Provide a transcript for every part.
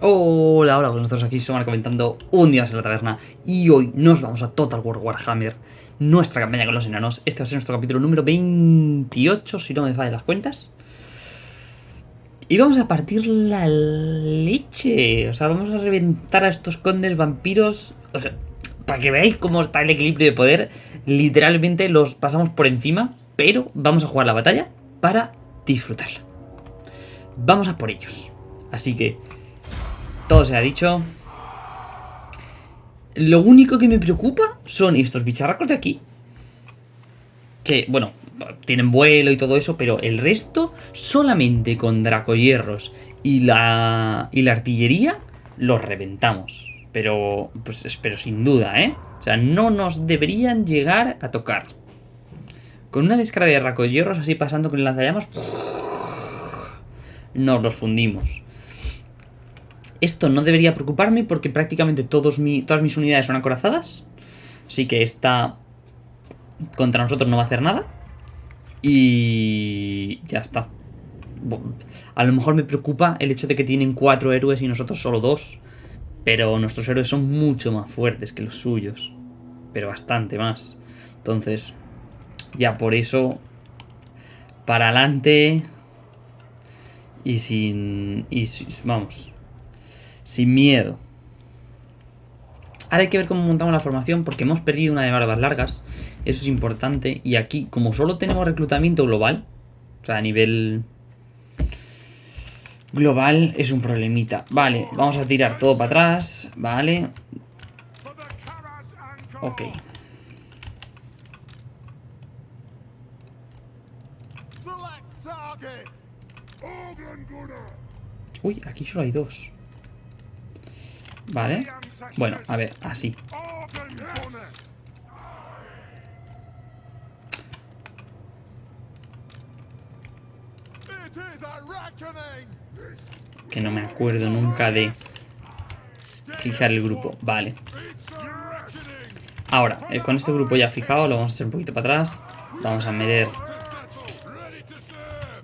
Hola, hola, pues nosotros aquí somos comentando un día en la taberna y hoy nos vamos a Total War Warhammer, nuestra campaña con los enanos. Este va a ser nuestro capítulo número 28, si no me fallan las cuentas. Y vamos a partir la leche, o sea, vamos a reventar a estos condes vampiros, o sea, para que veáis cómo está el equilibrio de poder, literalmente los pasamos por encima, pero vamos a jugar la batalla para disfrutarla. Vamos a por ellos. Así que todo se ha dicho. Lo único que me preocupa son estos bicharracos de aquí. Que, bueno, tienen vuelo y todo eso, pero el resto, solamente con dracohierros y la, y la artillería, los reventamos. Pero, pues, pero sin duda, ¿eh? O sea, no nos deberían llegar a tocar. Con una descarga de dracohierros así pasando con el lanzallamas, nos los fundimos. Esto no debería preocuparme porque prácticamente todas mis unidades son acorazadas. Así que esta contra nosotros no va a hacer nada. Y ya está. A lo mejor me preocupa el hecho de que tienen cuatro héroes y nosotros solo dos. Pero nuestros héroes son mucho más fuertes que los suyos. Pero bastante más. Entonces, ya por eso, para adelante. Y sin... Y vamos, sin miedo. Ahora hay que ver cómo montamos la formación porque hemos perdido una de barbas largas. Eso es importante. Y aquí, como solo tenemos reclutamiento global, o sea, a nivel global es un problemita. Vale, vamos a tirar todo para atrás. Vale. Ok. Uy, aquí solo hay dos. Vale. Bueno, a ver, así. Que no me acuerdo nunca de fijar el grupo. Vale. Ahora, eh, con este grupo ya fijado, lo vamos a hacer un poquito para atrás. Vamos a meter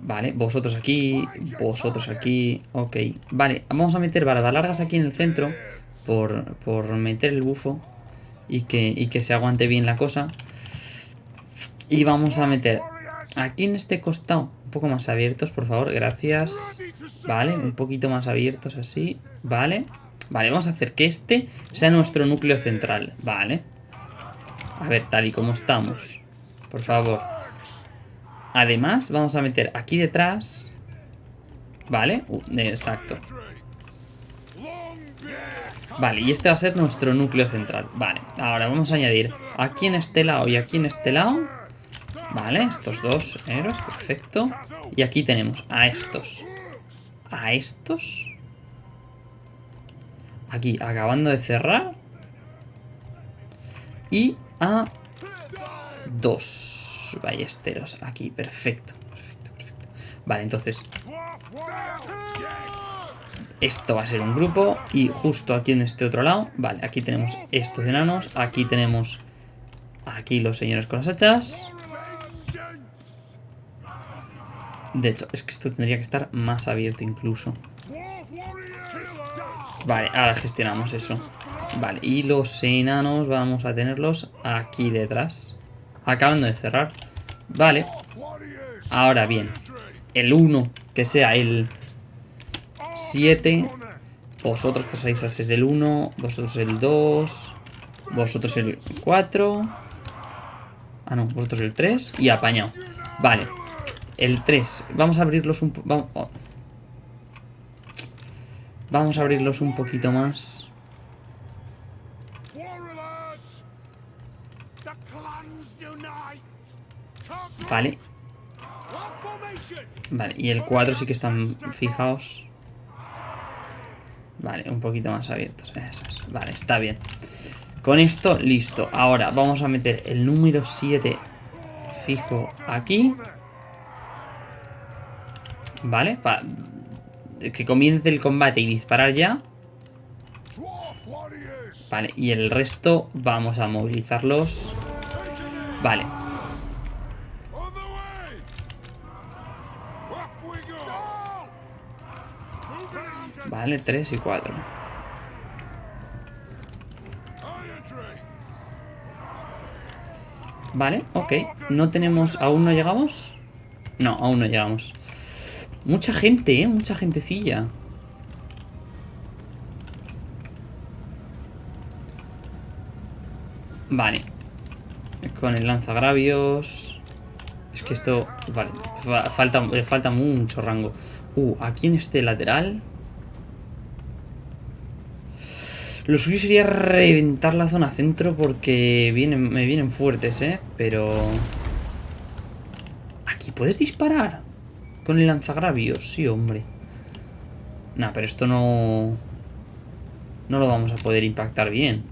Vale, vosotros aquí, vosotros aquí, ok. Vale, vamos a meter barbas largas aquí en el centro por, por meter el bufo y que, que se aguante bien la cosa. Y vamos a meter aquí en este costado un poco más abiertos, por favor, gracias. Vale, un poquito más abiertos así, vale. Vale, vamos a hacer que este sea nuestro núcleo central, vale. A ver, tal y como estamos, por favor. Además, vamos a meter aquí detrás... Vale, uh, exacto. Vale, y este va a ser nuestro núcleo central. Vale, ahora vamos a añadir aquí en este lado y aquí en este lado. Vale, estos dos héroes, perfecto. Y aquí tenemos a estos. A estos. Aquí, acabando de cerrar. Y a dos ballesteros aquí. Perfecto, perfecto, perfecto. Vale, entonces... Esto va a ser un grupo y justo aquí en este otro lado, vale, aquí tenemos estos enanos, aquí tenemos aquí los señores con las hachas. De hecho, es que esto tendría que estar más abierto incluso. Vale, ahora gestionamos eso. Vale, y los enanos vamos a tenerlos aquí detrás. Acabando de cerrar. Vale. Ahora bien. El 1, que sea el 7. Vosotros pasáis a ser el 1. Vosotros el 2. Vosotros el 4. Ah, no. Vosotros el 3. Y apañado. Vale. El 3. Vamos a abrirlos un... Vamos, oh. Vamos a abrirlos un poquito más. Vale. Vale, y el 4 sí que están fijados. Vale, un poquito más abiertos. Vale, está bien. Con esto, listo. Ahora vamos a meter el número 7 fijo aquí. Vale, para que comience el combate y disparar ya. Vale, y el resto vamos a movilizarlos. Vale, Vale, 3 y 4. Vale, ok. No tenemos... ¿Aún no llegamos? No, aún no llegamos. Mucha gente, ¿eh? Mucha gentecilla. Vale. Con el lanzagravios... Es que esto... Vale. Falta, falta mucho rango. Uh, aquí en este lateral... Lo suyo sería reventar la zona centro porque vienen, me vienen fuertes, ¿eh? Pero... ¿Aquí puedes disparar? Con el lanzagravios, sí, hombre. Nah, pero esto no... No lo vamos a poder impactar bien.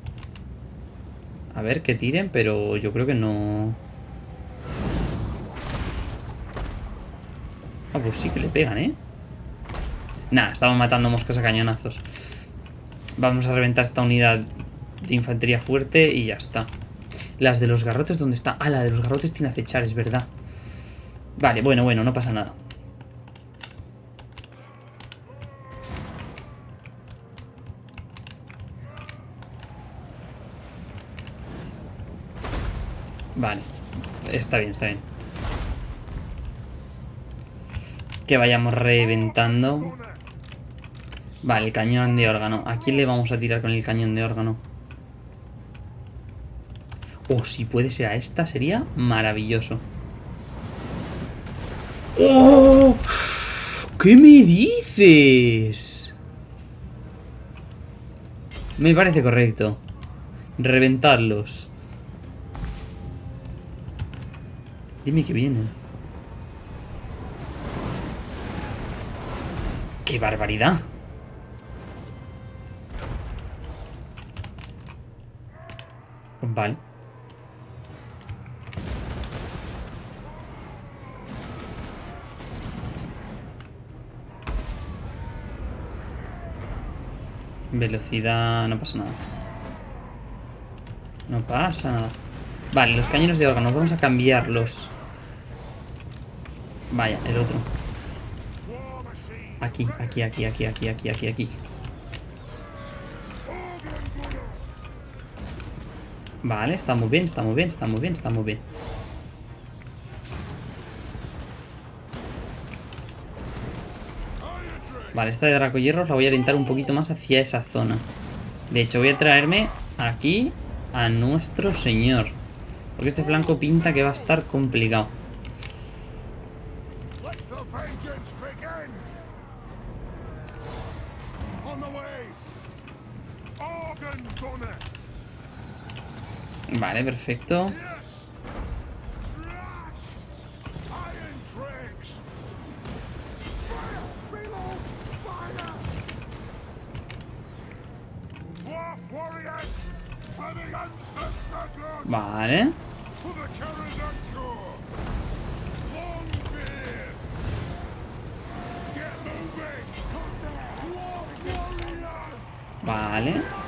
A ver, que tiren, pero yo creo que no... Ah, pues sí que le pegan, ¿eh? Nah, estamos matando moscas a cañonazos. Vamos a reventar esta unidad de infantería fuerte y ya está. Las de los garrotes, ¿dónde está? Ah, la de los garrotes tiene acechar, es verdad. Vale, bueno, bueno, no pasa nada. Vale. Está bien, está bien. Que vayamos reventando. Vale, el cañón de órgano. ¿A quién le vamos a tirar con el cañón de órgano? Oh, si puede ser a esta, sería maravilloso. ¡Oh! ¿Qué me dices? Me parece correcto. Reventarlos. Dime que vienen. ¡Qué barbaridad! Vale. Velocidad... no pasa nada. No pasa nada. Vale, los cañones de órgano. Vamos a cambiarlos. Vaya, el otro. Aquí, aquí, aquí, aquí, aquí, aquí, aquí, aquí. Vale, está muy bien, está muy bien, está muy bien, está muy bien. Vale, esta de Draco Hierros la voy a orientar un poquito más hacia esa zona. De hecho, voy a traerme aquí a nuestro señor. Porque este flanco pinta que va a estar complicado. Vale, perfecto. Vale. Vale.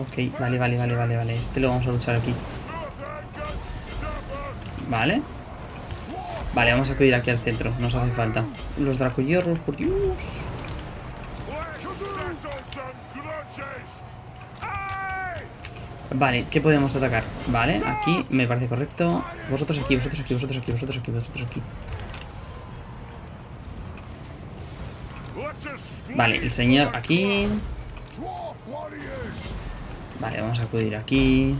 Ok, vale, vale, vale, vale, vale. Este lo vamos a luchar aquí. Vale. Vale, vamos a acudir aquí al centro. Nos hace falta. Los dracoyorros, por Dios. Vale, ¿qué podemos atacar? Vale, aquí me parece correcto. Vosotros aquí, vosotros aquí, vosotros aquí, vosotros aquí, vosotros aquí. Vale, el señor aquí. Vale, vamos a acudir aquí.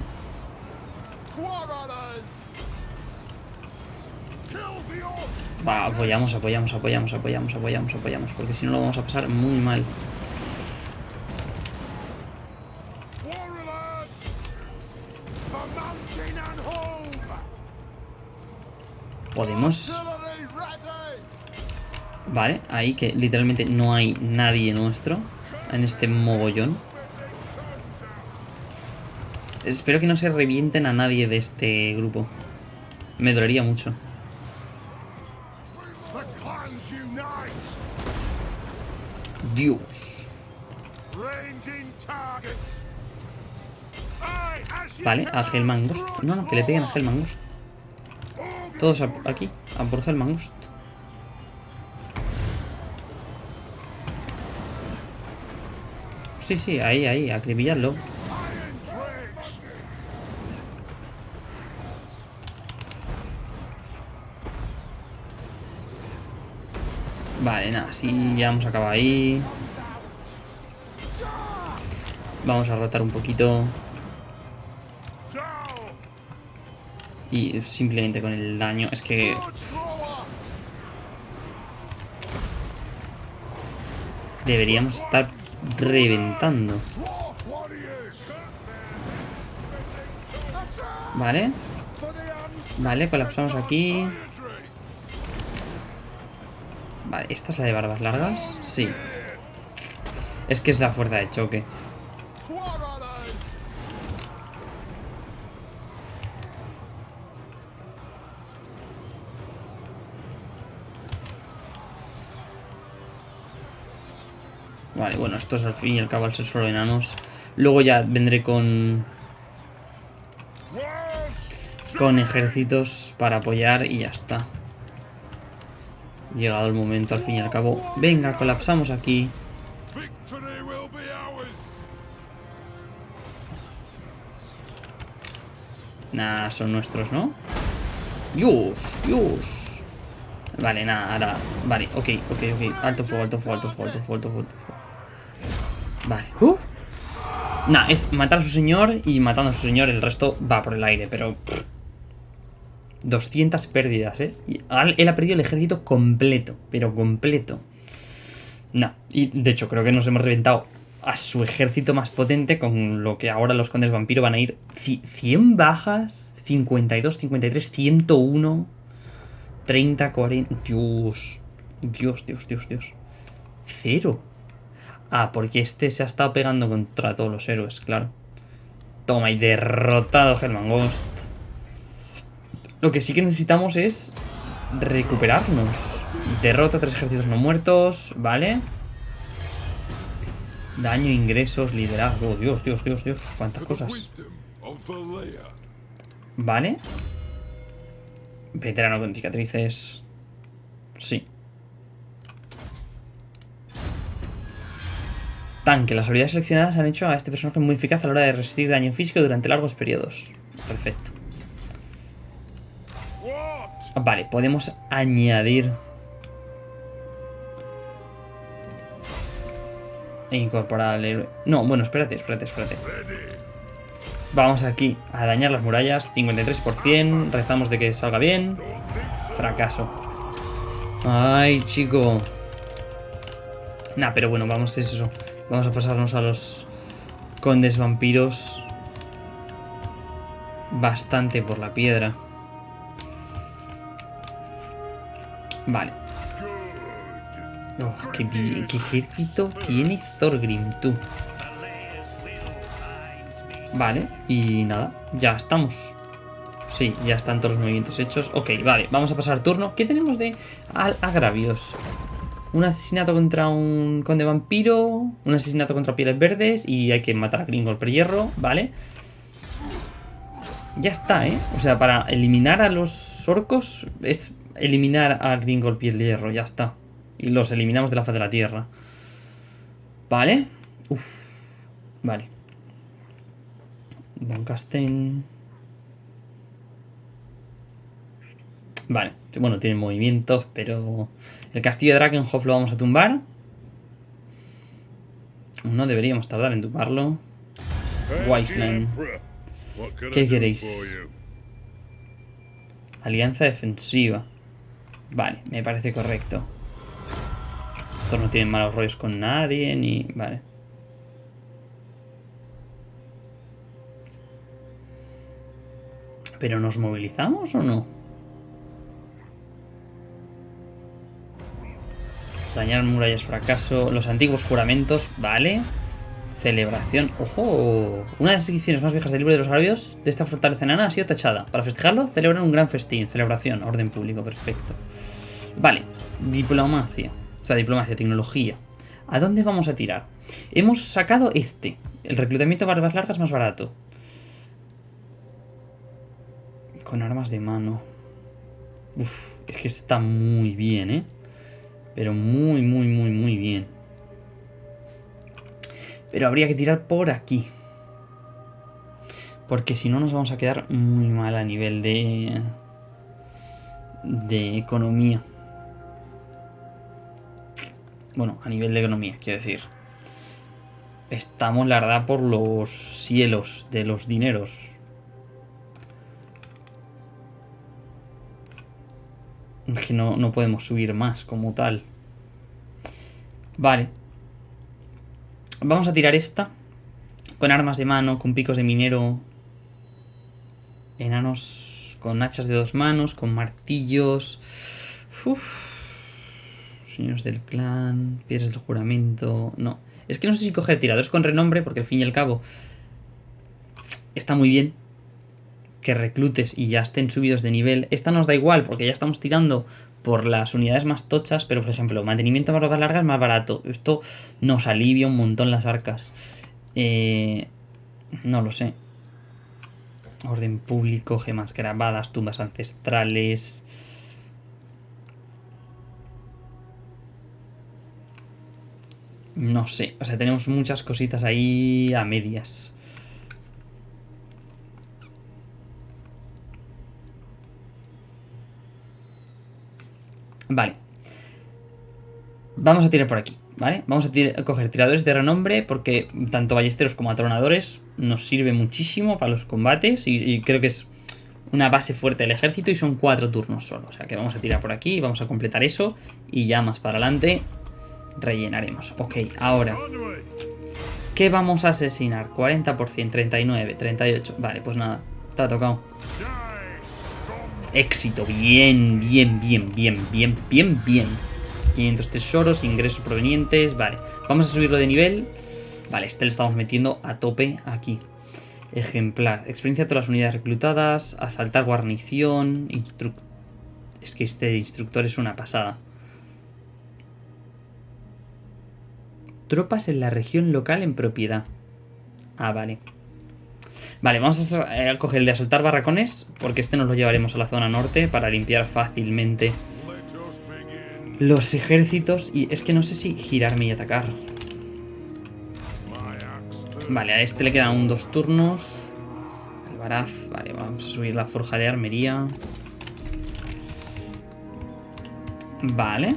Va, apoyamos, apoyamos, apoyamos, apoyamos, apoyamos, apoyamos. Porque si no lo vamos a pasar muy mal. Podemos... Vale, ahí que literalmente no hay nadie nuestro en este mogollón. Espero que no se revienten a nadie de este grupo. Me dolería mucho. Dios. Vale, a Helmangost. No, no, que le peguen a Helmangost. Todos aquí, a por Helmangost. Sí, sí, ahí, ahí, acribillarlo. Vale, nada, sí, ya hemos acabado ahí. Vamos a rotar un poquito. Y simplemente con el daño, es que... Deberíamos estar reventando. Vale. Vale, colapsamos aquí. Vale, ¿esta es la de barbas largas? Sí. Es que es la fuerza de choque. Vale, bueno, esto es al fin y al cabo al ser solo enanos. Luego ya vendré con... Con ejércitos para apoyar y ya está. Llegado el momento al fin y al cabo. Venga, colapsamos aquí. Nah, son nuestros, ¿no? ¡Yus! ¡Yus! Vale, nada, ahora... Vale, ok, ok, ok. Alto fuego, alto fuego, alto fuego, alto fuego, alto fuego. Vale. Uh. Nah, es matar a su señor y matando a su señor el resto va por el aire, pero... 200 pérdidas, ¿eh? él ha perdido el ejército completo, pero completo. No, y de hecho creo que nos hemos reventado a su ejército más potente con lo que ahora los condes vampiro van a ir 100 bajas, 52, 53, 101, 30, 40... Dios, Dios, Dios, Dios, Dios. Cero. Ah, porque este se ha estado pegando contra todos los héroes, claro. Toma, y derrotado Helman Ghost. Lo que sí que necesitamos es recuperarnos. Derrota tres ejércitos no muertos, ¿vale? Daño, ingresos, liderazgo. Dios, Dios, Dios, Dios. Cuántas cosas. Vale. Veterano con cicatrices. Sí. Tanque. Las habilidades seleccionadas han hecho a este personaje muy eficaz a la hora de resistir daño físico durante largos periodos. Perfecto. Vale, podemos añadir... E incorporar al héroe. No, bueno, espérate, espérate, espérate. Vamos aquí a dañar las murallas. 53%. Rezamos de que salga bien. Fracaso. Ay, chico. Nah, pero bueno, vamos a eso. Vamos a pasarnos a los condes vampiros. Bastante por la piedra. Vale. Oh, qué, ejército tiene Thorgrim, tú. Vale, y nada, ya estamos. Sí, ya están todos los movimientos hechos. Ok, vale, vamos a pasar turno. ¿Qué tenemos de agravios? Un asesinato contra un conde vampiro, un asesinato contra pieles verdes y hay que matar a Gringo el hierro, ¿vale? Ya está, ¿eh? O sea, para eliminar a los orcos es eliminar a Gringo Piel Hierro, ya está. Y los eliminamos de la faz de la Tierra. Vale. Uf. Vale. Doncasten. Vale. Bueno, tiene movimientos, pero... El castillo de Drakenhof lo vamos a tumbar. No deberíamos tardar en tumbarlo. Wiseline. ¿Qué queréis? Alianza defensiva. Vale, me parece correcto. Estos no tienen malos rollos con nadie, ni... Vale. ¿Pero nos movilizamos o no? Dañar murallas fracaso. Los antiguos juramentos, vale. Celebración. ¡Ojo! Una de las inscripciones más viejas del libro de los agravios de esta fortaleza enana ha sido tachada. Para festejarlo, celebran un gran festín. Celebración, orden público, perfecto. Vale, diplomacia. O sea, diplomacia, tecnología. ¿A dónde vamos a tirar? Hemos sacado este. El reclutamiento de barbas largas más barato. Con armas de mano. Uf, es que está muy bien, ¿eh? Pero muy, muy, muy, muy bien. Pero habría que tirar por aquí. Porque si no nos vamos a quedar muy mal a nivel de... De economía. Bueno, a nivel de economía, quiero decir. Estamos, la verdad, por los cielos de los dineros. Que no, no podemos subir más como tal. Vale. Vamos a tirar esta. Con armas de mano, con picos de minero. Enanos con hachas de dos manos, con martillos. Uf. Señores del clan, piedras del juramento. No. Es que no sé si coger tiradores con renombre, porque al fin y al cabo está muy bien que reclutes y ya estén subidos de nivel. Esta nos da igual porque ya estamos tirando por las unidades más tochas, pero por ejemplo, mantenimiento más largas es más barato. Esto nos alivia un montón las arcas. Eh, no lo sé. Orden público, gemas grabadas, tumbas ancestrales. No sé, o sea, tenemos muchas cositas ahí a medias. Vale. Vamos a tirar por aquí, ¿vale? Vamos a, coger tiradores de renombre porque tanto ballesteros como atronadores nos sirve muchísimo para los combates y, creo que es una base fuerte del ejército y son cuatro turnos solo. O sea que vamos a tirar por aquí, vamos a completar eso y ya más para adelante rellenaremos. Ok, ahora... ¿Qué vamos a asesinar? 40%, 39, 38. Vale, pues nada, ha tocado. Éxito, bien, bien, bien, bien, bien, bien, bien. 500 tesoros, ingresos provenientes, vale. Vamos a subirlo de nivel. Vale, este le estamos metiendo a tope aquí. Ejemplar, experiencia de todas las unidades reclutadas, asaltar guarnición, Es que este instructor es una pasada. Tropas en la región local en propiedad. Ah, vale. Vale, vamos a coger el de asaltar barracones, porque este nos lo llevaremos a la zona norte para limpiar fácilmente los ejércitos. Y es que no sé si girarme y atacar. Vale, a este le quedan un dos turnos. Alvaraz, vale, vamos a subir la forja de armería. Vale.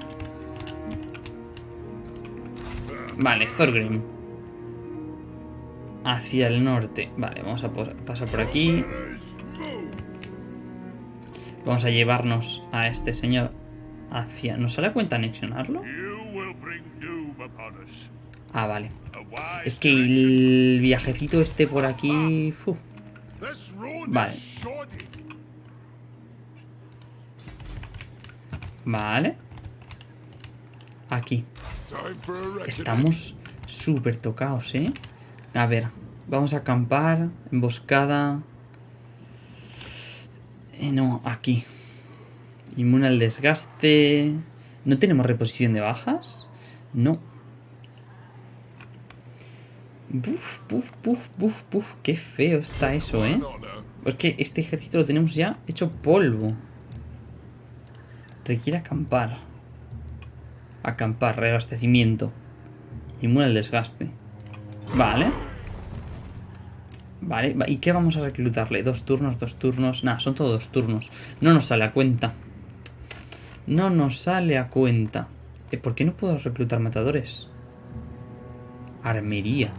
Vale, Thorgrim hacia el norte. Vale, vamos a pasar por aquí. Vamos a llevarnos a este señor hacia... ¿Nos a cuenta anexionarlo? Ah, vale. Es que el viajecito este por aquí... Vale. Vale. Aquí. Estamos súper tocados, ¿eh? A ver, vamos a acampar, emboscada. Eh, no, aquí. Inmune al desgaste. ¿No tenemos reposición de bajas? No. Buf, buf, buf, buf, buf. Qué feo está eso, ¿eh? Es que este ejército lo tenemos ya hecho polvo. Requiere acampar. Acampar, reabastecimiento. Inmune al desgaste. Vale. Vale, ¿y qué vamos a reclutarle? Dos turnos, dos turnos... Nada, son todos dos turnos. No nos sale a cuenta. No nos sale a cuenta. Eh, ¿Por qué no puedo reclutar matadores? Armería.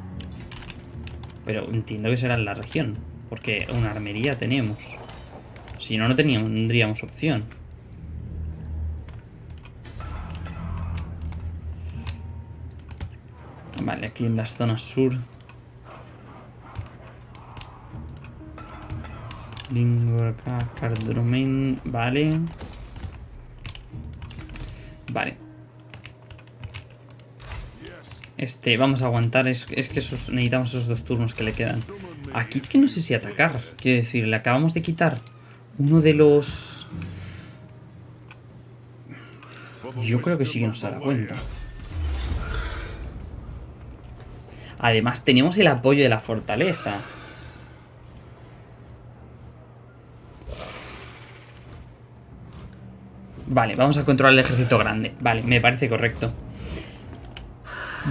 Pero entiendo que será en la región. Porque una armería tenemos. Si no, no tendríamos opción. Vale, aquí en las zonas sur. Cardromen, vale. Vale. Este, vamos a aguantar. Es, que necesitamos esos dos turnos que le quedan. Aquí es que no sé si atacar. Quiero decir, le acabamos de quitar uno de los... Yo creo que sí que nos da cuenta. Además, tenemos el apoyo de la fortaleza. Vale, vamos a controlar el ejército grande. Vale, me parece correcto.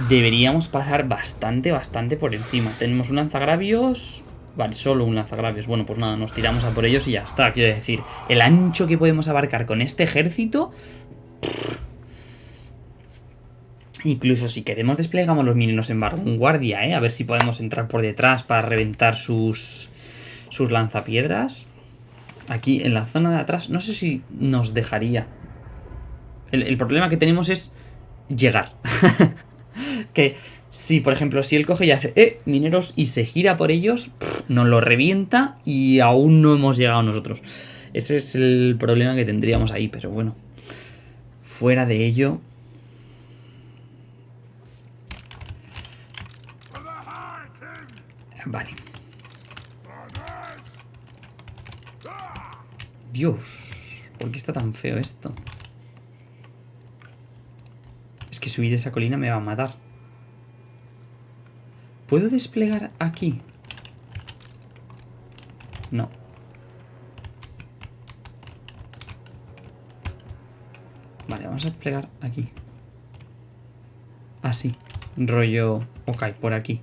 deberíamos pasar bastante, bastante por encima. Tenemos un lanzagravios... Vale, solo un lanzagravios. Bueno, pues nada, nos tiramos a por ellos y ya está. Quiero decir, el ancho que podemos abarcar con este ejército... Incluso si queremos desplegamos los mineros en vanguardia, ¿eh? A ver si podemos entrar por detrás para reventar sus, sus lanzapiedras. Aquí en la zona de atrás, no sé si nos dejaría. El, problema que tenemos es llegar. que si, por ejemplo, si él coge y hace, eh, mineros y se gira por ellos, nos lo revienta y aún no hemos llegado nosotros. Ese es el problema que tendríamos ahí, pero bueno. Fuera de ello, Vale. Dios, ¿por qué está tan feo esto? Es que subir esa colina me va a matar. ¿Puedo desplegar aquí? No. Vale, vamos a desplegar aquí. Así. Rollo... Ok, por aquí.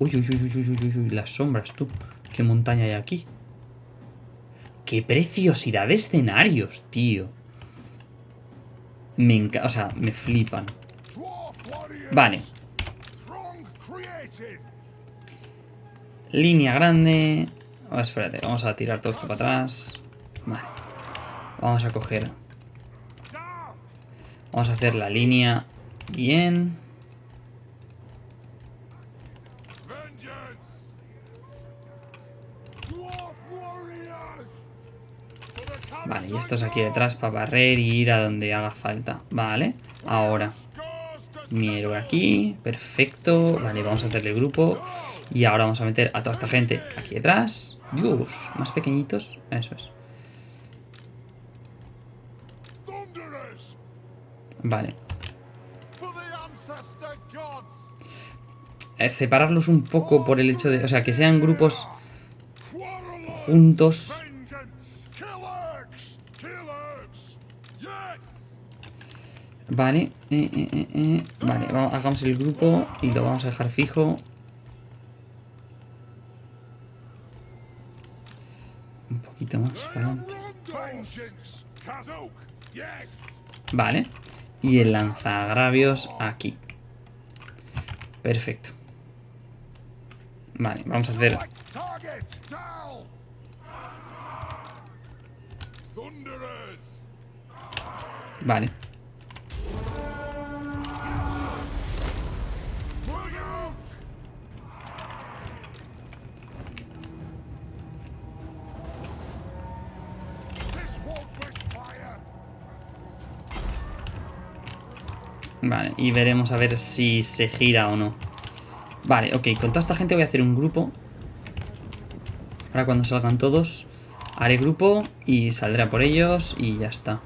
Uy, uy, uy, uy, uy, uy, uy, las sombras, tú. ¿Qué montaña hay aquí? ¡Qué preciosidad de escenarios, tío! Me encanta, o sea, me flipan. Vale. Línea grande. Oh, espérate, vamos a tirar todo esto para atrás. Vale. Vamos a coger... Vamos a hacer la línea bien. Vale, y estos aquí detrás para barrer y ir a donde haga falta. Vale, ahora. Mi aquí, perfecto. Vale, vamos a hacerle grupo. Y ahora vamos a meter a toda esta gente aquí detrás. Dios, más pequeñitos. Eso es. Vale. Eh, separarlos un poco por el hecho de... O sea, que sean grupos juntos Vale, eh, eh, eh, vale, hagamos el grupo y lo vamos a dejar fijo. Un poquito más Vale, y el lanzagravios aquí. Perfecto. Vale, vamos a hacer... Vale. Vale, y veremos a ver si se gira o no. Vale, ok, con toda esta gente voy a hacer un grupo. Ahora cuando salgan todos, haré grupo y saldré a por ellos y ya está.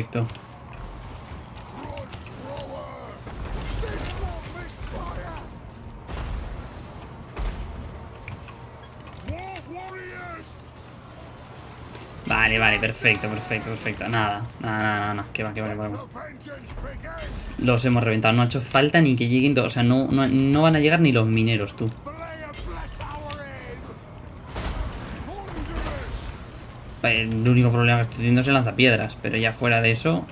Perfecto. Vale, vale, perfecto, perfecto, perfecto. Nada, nada, nada, nada. Que va, que va, que va. Los hemos reventado. No ha hecho falta ni que lleguen... O sea, no, no, no van a llegar ni los mineros, tú. El único problema que estoy teniendo es el lanzapiedras, pero ya fuera de eso...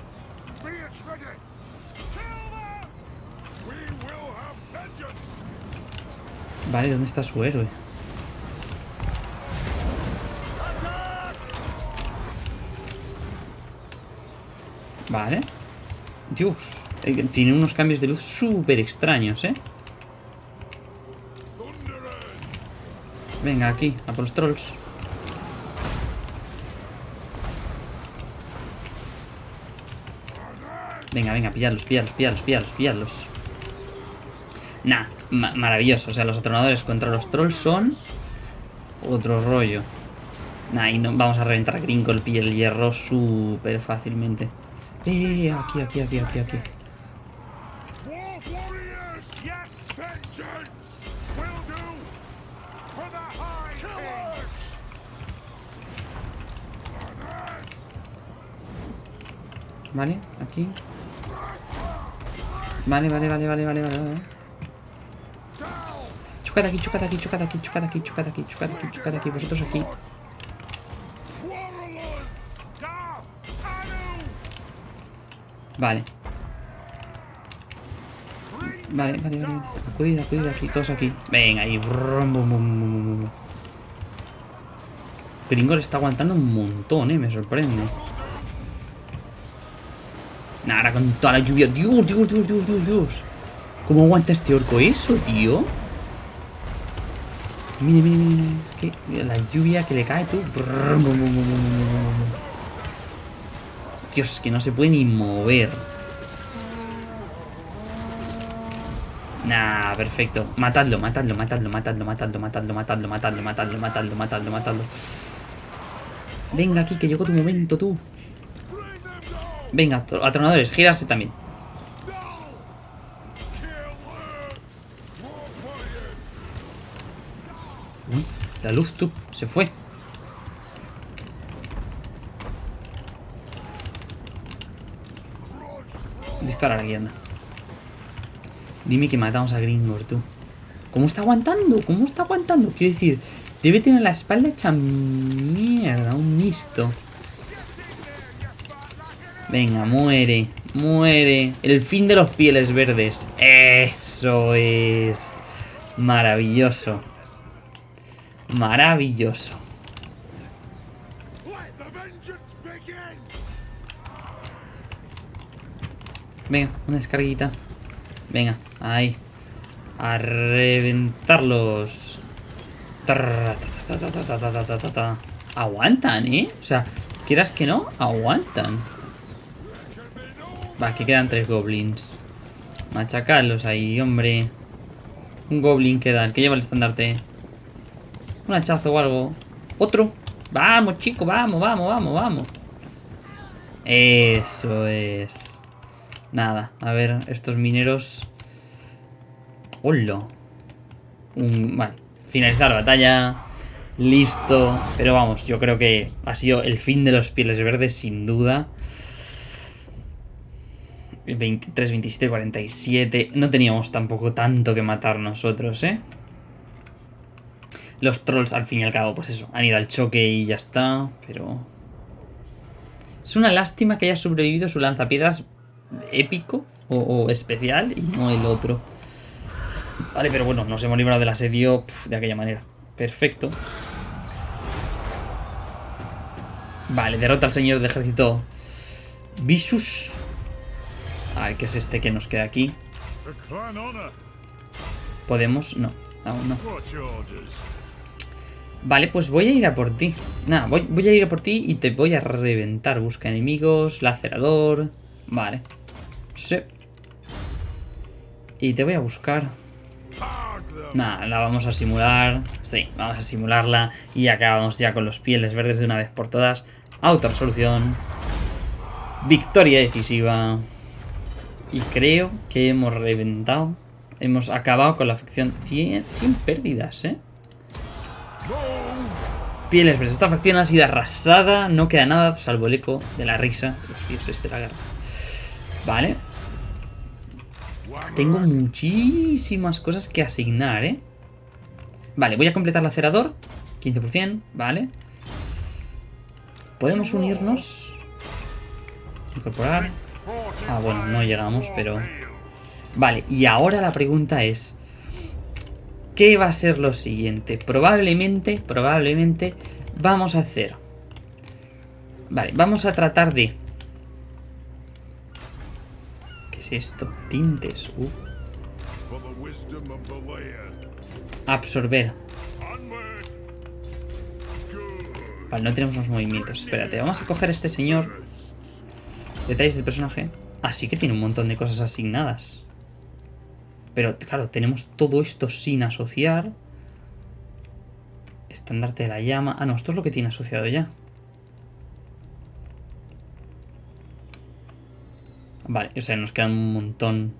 Vale, ¿dónde está su héroe? Vale. Dios. Eh, tiene unos cambios de luz súper extraños, ¿eh? Venga, aquí, a por los trolls. Venga, venga, pillarlos, pillarlos, pillarlos, pillarlos, pillarlos. Nah, maravilloso. O sea, los atronadores contra los trolls son otro rollo. Nah, y no, vamos a reventar a Gringolp y el hierro súper fácilmente. Eh, aquí, aquí, aquí, aquí, aquí. Vale, aquí. Vale, vale, vale, vale, vale, vale. Chocad aquí, chocad aquí, chocad aquí, chocad aquí, chocad aquí, chocad aquí, chocad aquí, vosotros aquí. Vale. Vale, vale, vale. Acudid, acudid aquí, todos aquí. Venga, ahí. Gringo le está aguantando un montón, eh, me sorprende. Nada, con toda la lluvia. Dios, Dios, Dios, Dios, Dios, Dios. ¿Cómo aguanta este orco eso, tío? Mire, mire, mire. Es que la lluvia que le cae, tú. Dios, es que no se puede ni mover. Nah, perfecto. Matadlo, matadlo, matadlo, matadlo, matadlo, matadlo, matadlo, matadlo, matadlo, matadlo, matadlo, matadlo. Venga aquí, que llegó tu momento, tú. Venga, atronadores, girarse también. Uy, la luz, tú, se fue. Dispara aquí, anda. Dime que matamos a Gringor, tú. ¿Cómo está aguantando? ¿Cómo está aguantando? Quiero decir, debe tener la espalda hecha mierda, un misto. Venga, muere, muere. El fin de los pieles verdes. Eso es maravilloso. Maravilloso. Venga, una descarguita. Venga, ahí. A reventarlos. Aguantan, ¿eh? O sea, quieras que no, aguantan. Va, aquí quedan tres goblins. Machacarlos ahí, hombre. Un goblin queda, el que lleva el estandarte. Un hachazo o algo. Otro. Vamos, chico, vamos, vamos, vamos, vamos. Eso es. Nada, a ver, estos mineros... ¡Hola! Vale, finalizar la batalla. Listo. Pero vamos, yo creo que ha sido el fin de los pieles verdes, sin duda. 23, 27, 47. No teníamos tampoco tanto que matar nosotros, ¿eh? Los trolls, al fin y al cabo, pues eso, han ido al choque y ya está, pero... Es una lástima que haya sobrevivido su lanzapiedras épico o, especial y no el otro. Vale, pero bueno, nos hemos librado del asedio de aquella manera. Perfecto. Vale, derrota al señor de ejército Visus. A ver, ¿qué es este que nos queda aquí? ¿Podemos? No, aún no. Vale, pues voy a ir a por ti. Nada, voy, a ir a por ti y te voy a reventar. Busca enemigos, lacerador... Vale. Sí. Y te voy a buscar. Nada, la vamos a simular. Sí, vamos a simularla. Y acabamos ya con los pieles verdes de una vez por todas. Auto-resolución. Victoria decisiva. Y creo que hemos reventado. Hemos acabado con la facción 100, 100 pérdidas, ¿eh? Pieles verdes. Esta facción ha sido arrasada. No queda nada, salvo el eco de la risa. Los dioses de la guerra. Vale. Tengo muchísimas cosas que asignar, ¿eh? Vale, voy a completar el acerador. 15%, vale. Podemos unirnos. Incorporar. Ah, bueno, no llegamos, pero... Vale, y ahora la pregunta es... ¿Qué va a ser lo siguiente? Probablemente, probablemente vamos a hacer... Vale, vamos a tratar de esto? Tintes. Uh. Absorber. Vale, no tenemos los movimientos. Espérate, vamos a coger a este señor. Detalles del personaje. Así que tiene un montón de cosas asignadas. Pero claro, tenemos todo esto sin asociar. Estandarte de la llama. Ah, no, esto es lo que tiene asociado ya. Vale, o sea, nos quedan un montón.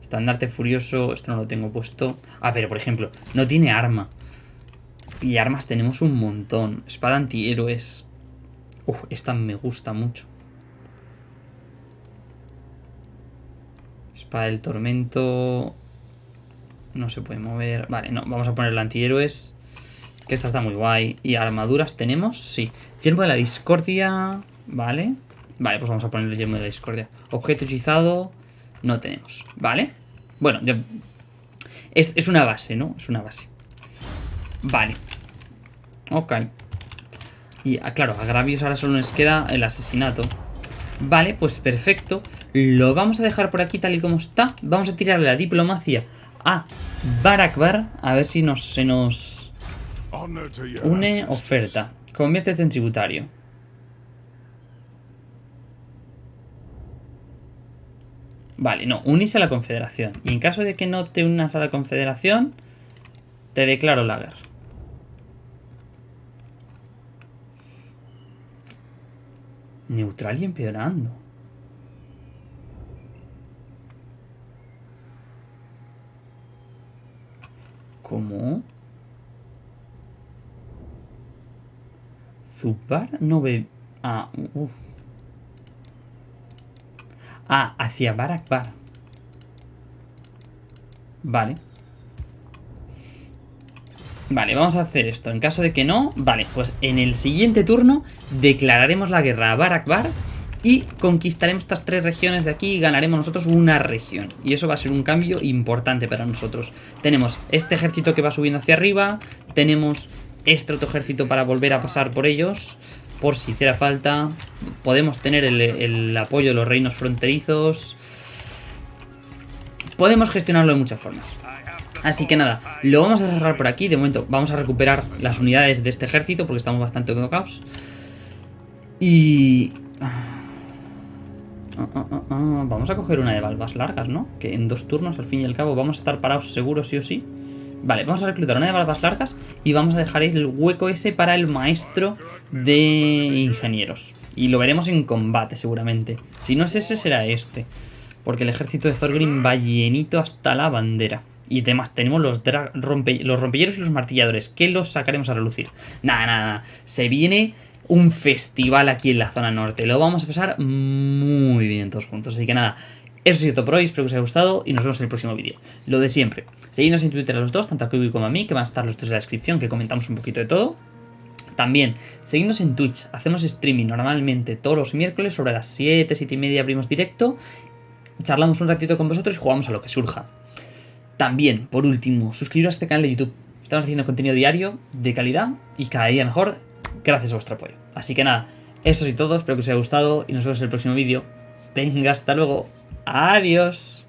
Estandarte furioso, esto no lo tengo puesto. Ah, pero por ejemplo, no tiene arma. Y armas tenemos un montón. Espada antihéroes. Uf, esta me gusta mucho. Espada del tormento. No se puede mover. Vale, no, vamos a poner el antihéroes. Que esta está muy guay. ¿Y armaduras tenemos? Sí. Yermo de la discordia. Vale. Vale, pues vamos a poner el yermo de la discordia. Objeto hechizado. No tenemos. Vale. Bueno. Es, es una base, ¿no? Es una base. Vale. Ok. Y ah, claro, a Gravios ahora solo nos queda el asesinato. Vale, pues perfecto. Lo vamos a dejar por aquí tal y como está. Vamos a tirarle la diplomacia a Barakbar. A ver si nos, se nos une oferta. Conviértete en tributario. Vale, no, unís a la confederación. Y en caso de que no te unas a la confederación, te declaro la. Neutral y empeorando. ¿Cómo? Zupar no ve... Ah, Ah, hacia Barakbar. Vale. Vale, vamos a hacer esto. En caso de que no, vale, pues en el siguiente turno declararemos la guerra a Barakbar y conquistaremos estas tres regiones de aquí y ganaremos nosotros una región. Y eso va a ser un cambio importante para nosotros. Tenemos este ejército que va subiendo hacia arriba, tenemos este otro ejército para volver a pasar por ellos, por si hiciera falta. Podemos tener el, apoyo de los reinos fronterizos. Podemos gestionarlo de muchas formas. Así que nada, lo vamos a cerrar por aquí. De momento vamos a recuperar las unidades de este ejército porque estamos bastante tocados. Y... Ah, ah, ah, vamos a coger una de balbas largas, ¿no? Que en dos turnos, al fin y al cabo, vamos a estar parados seguros sí o sí. Vale, vamos a reclutar una de balbas largas y vamos a dejar el hueco ese para el maestro de ingenieros. Y lo veremos en combate, seguramente. Si no es ese, será este. Porque el ejército de Thorgrim va llenito hasta la bandera. Y además tenemos los, los rompilleros y los martilladores. Que los sacaremos a relucir. Nada, nada, nada. Se viene un festival aquí en la zona norte. Lo vamos a pasar muy bien todos juntos. Así que nada, eso ha sido todo por hoy. Espero que os haya gustado y nos vemos en el próximo vídeo. Lo de siempre. Seguidnos en Twitter a los dos, tanto a Kiwi como a mí, que van a estar los dos en la descripción, que comentamos un poquito de todo. También, seguidnos en Twitch. Hacemos streaming normalmente todos los miércoles sobre las 7, 7 y media abrimos directo. Charlamos un ratito con vosotros y jugamos a lo que surja. También, por último, suscribiros a este canal de YouTube. Estamos haciendo contenido diario, de calidad y cada día mejor, gracias a vuestro apoyo. Así que nada, eso es todo, espero que os haya gustado y nos vemos en el próximo vídeo. Venga, hasta luego. Adiós.